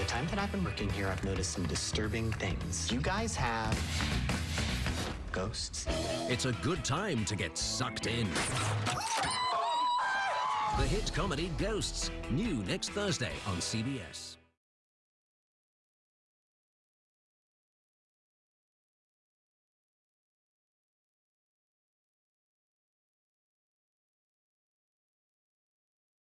The time that I've been working here, I've noticed some disturbing things. You guys have ghosts? It's a good time to get sucked in. The hit comedy Ghosts, new next Thursday on CBS.